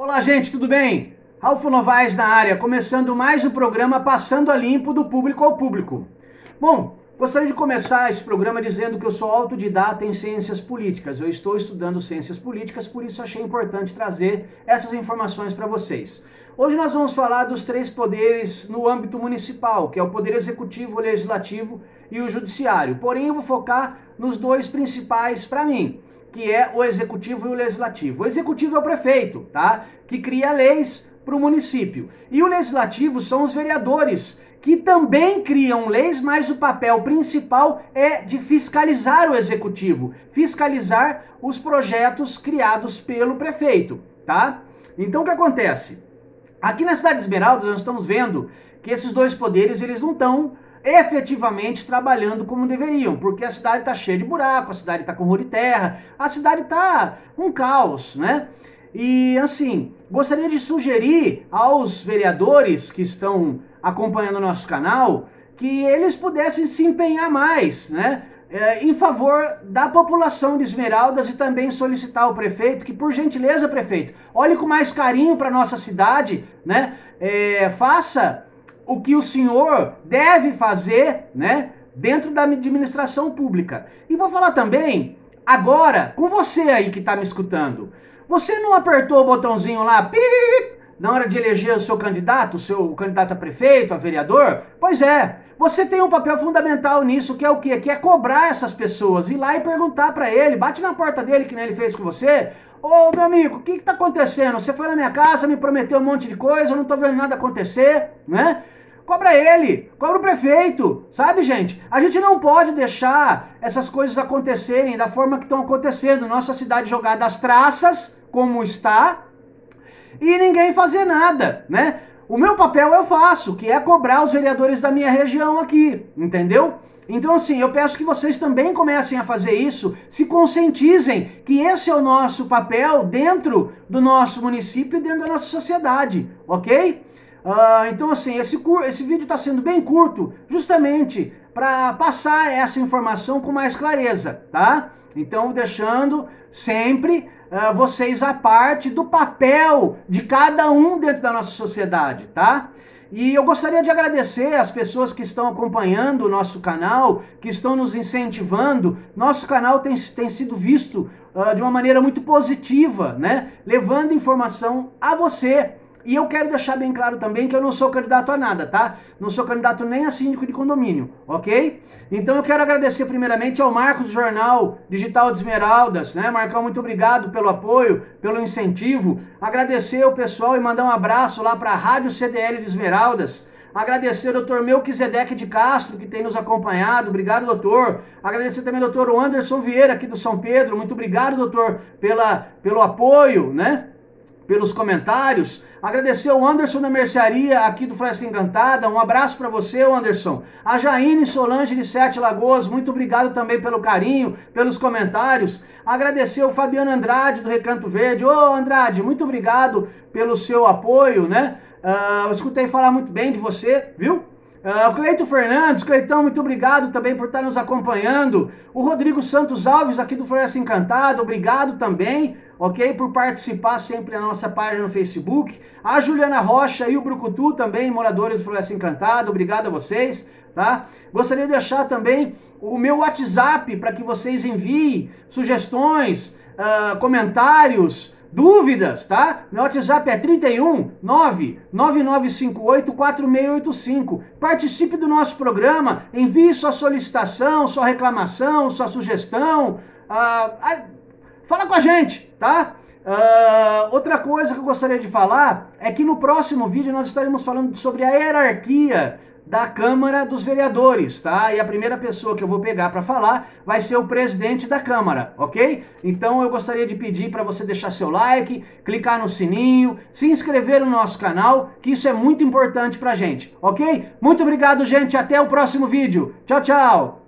Olá, gente, tudo bem? Ralfo Novaes na área, começando mais o programa Passando a Limpo do Público ao Público. Bom, gostaria de começar esse programa dizendo que eu sou autodidata em ciências políticas. Eu estou estudando ciências políticas, por isso achei importante trazer essas informações para vocês. Hoje nós vamos falar dos três poderes no âmbito municipal, que é o poder executivo, o legislativo e o judiciário. Porém, eu vou focar nos dois principais para mim, que é o executivo e o legislativo. O executivo é o prefeito, tá? Que cria leis para o município. E o legislativo são os vereadores, que também criam leis, mas o papel principal é de fiscalizar o executivo, fiscalizar os projetos criados pelo prefeito, tá? Então o que acontece? Aqui na cidade de Esmeraldas nós estamos vendo que esses dois poderes eles não estão efetivamente trabalhando como deveriam, porque a cidade está cheia de buraco, a cidade está com rua de terra, a cidade está um caos, né? E assim, gostaria de sugerir aos vereadores que estão acompanhando o nosso canal que eles pudessem se empenhar mais, né? É, em favor da população de Esmeraldas e também solicitar ao prefeito que, por gentileza, prefeito, olhe com mais carinho para nossa cidade, né? É, faça o que o senhor deve fazer, né, dentro da administração pública. E vou falar também, agora, com você aí que está me escutando. Você não apertou o botãozinho lá, na hora de eleger o seu candidato, o seu candidato a prefeito, a vereador? Pois é, você tem um papel fundamental nisso, que é o quê? Que é cobrar essas pessoas, ir lá e perguntar para ele, bate na porta dele, que nem ele fez com você, Ô, meu amigo, o que está acontecendo? Você foi na minha casa, me prometeu um monte de coisa, eu não estou vendo nada acontecer, né? Cobra ele, cobra o prefeito, sabe, gente? A gente não pode deixar essas coisas acontecerem da forma que estão acontecendo. Nossa cidade jogada às traças, como está, e ninguém fazer nada, né? O meu papel eu faço, que é cobrar os vereadores da minha região aqui, entendeu? Então, assim, eu peço que vocês também comecem a fazer isso, se conscientizem que esse é o nosso papel dentro do nosso município e dentro da nossa sociedade, ok? Uh, então, assim, esse, esse vídeo está sendo bem curto, justamente para passar essa informação com mais clareza, tá? Então, deixando sempre uh, vocês a parte do papel de cada um dentro da nossa sociedade, tá? E eu gostaria de agradecer as pessoas que estão acompanhando o nosso canal, que estão nos incentivando. Nosso canal tem, tem sido visto uh, de uma maneira muito positiva, né? Levando informação a você e eu quero deixar bem claro também que eu não sou candidato a nada, tá? Não sou candidato nem a síndico de condomínio, ok? Então eu quero agradecer primeiramente ao Marcos Jornal Digital de Esmeraldas, né? Marcão, muito obrigado pelo apoio, pelo incentivo. Agradecer o pessoal e mandar um abraço lá para a Rádio CDL de Esmeraldas. Agradecer ao doutor Melquisedeque de Castro, que tem nos acompanhado. Obrigado, doutor. Agradecer também ao doutor Anderson Vieira, aqui do São Pedro. Muito obrigado, doutor, pela, pelo apoio, né? Pelos comentários. Agradecer ao Anderson da Mercearia aqui do Floresta Encantada. Um abraço para você, Anderson. A Jaine Solange de Sete Lagoas, muito obrigado também pelo carinho, pelos comentários. Agradecer ao Fabiano Andrade do Recanto Verde. Ô, Andrade, muito obrigado pelo seu apoio, né? Uh, eu escutei falar muito bem de você, viu? Uh, o Cleito Fernandes, Cleitão, muito obrigado também por estar nos acompanhando. O Rodrigo Santos Alves, aqui do Floresta Encantada, obrigado também, ok? Por participar sempre na nossa página no Facebook. A Juliana Rocha e o Brucutu também, moradores do Floresta Encantada, obrigado a vocês, tá? Gostaria de deixar também o meu WhatsApp para que vocês enviem sugestões, uh, comentários, Dúvidas, tá? Meu WhatsApp é 31 99958 4685. Participe do nosso programa, envie sua solicitação, sua reclamação, sua sugestão. Ah, ah, fala com a gente, tá? Uh, outra coisa que eu gostaria de falar é que no próximo vídeo nós estaremos falando sobre a hierarquia da Câmara dos Vereadores, tá? E a primeira pessoa que eu vou pegar para falar vai ser o presidente da Câmara, ok? Então eu gostaria de pedir para você deixar seu like, clicar no sininho, se inscrever no nosso canal, que isso é muito importante pra gente, ok? Muito obrigado, gente, até o próximo vídeo. Tchau, tchau!